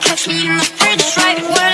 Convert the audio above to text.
Catch me in the fridge, right where.